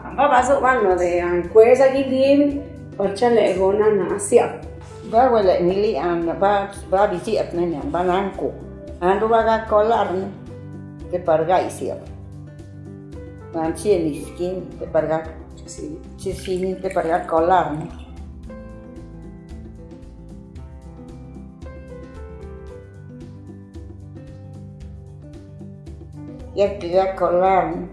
Ba so wan de an kweza gidim ochale gona na asia. Ba wala ni li an ba ba ti bisi apnen an bananko. An do baga kolar ke parga isia. An chieli skin ke parga chisi ni ke parga kolar. Ya kira kolar.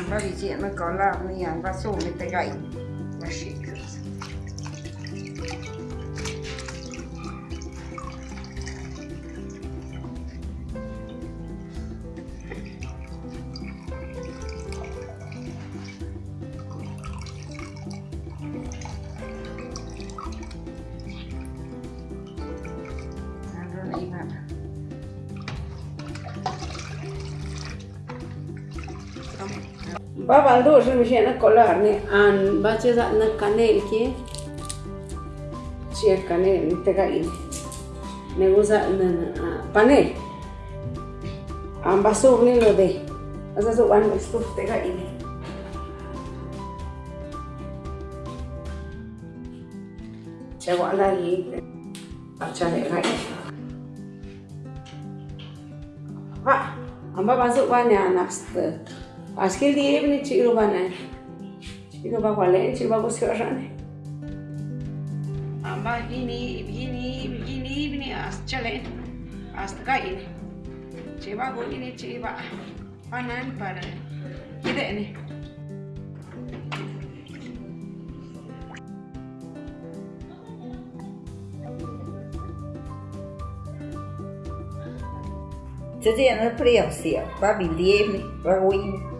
chị nó có Hamba insieme con la mia invasione tegai. La shaker. Thank you. Babal dušan mi še na kolarni, an bače za na kanelki. Čer kanel, ni tega in. Nego za na, na panel. An basur lo de. Asa so an basur tega in. Če vana je, pača ne gaj. Va, an baba zupa ne anastă. ασκήλ τη ύπνη και γύρω πάνε. Και γύρω πάνε και γύρω πάνε και γύρω πάνε. Αμπά γίνει, γίνει, γίνει η ύπνη, ας τσελέ, ας τα κάνει. Και πάνε και γίνει και πάνε, πάνε και πάνε. Κοίτα είναι. Se tiene el precio, va bien, va bien.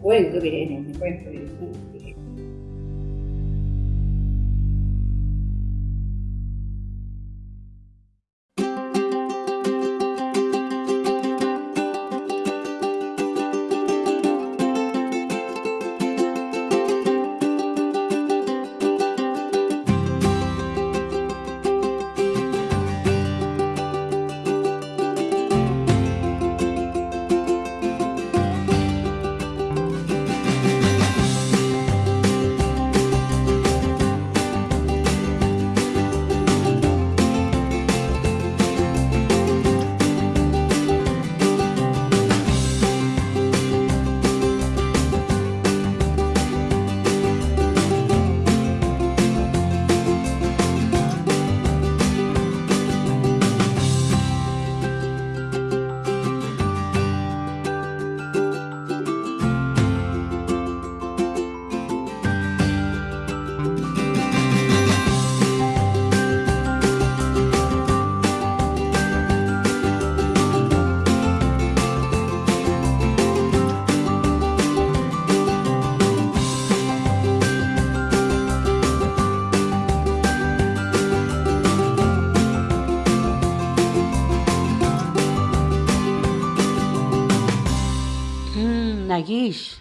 cuento que en el nariz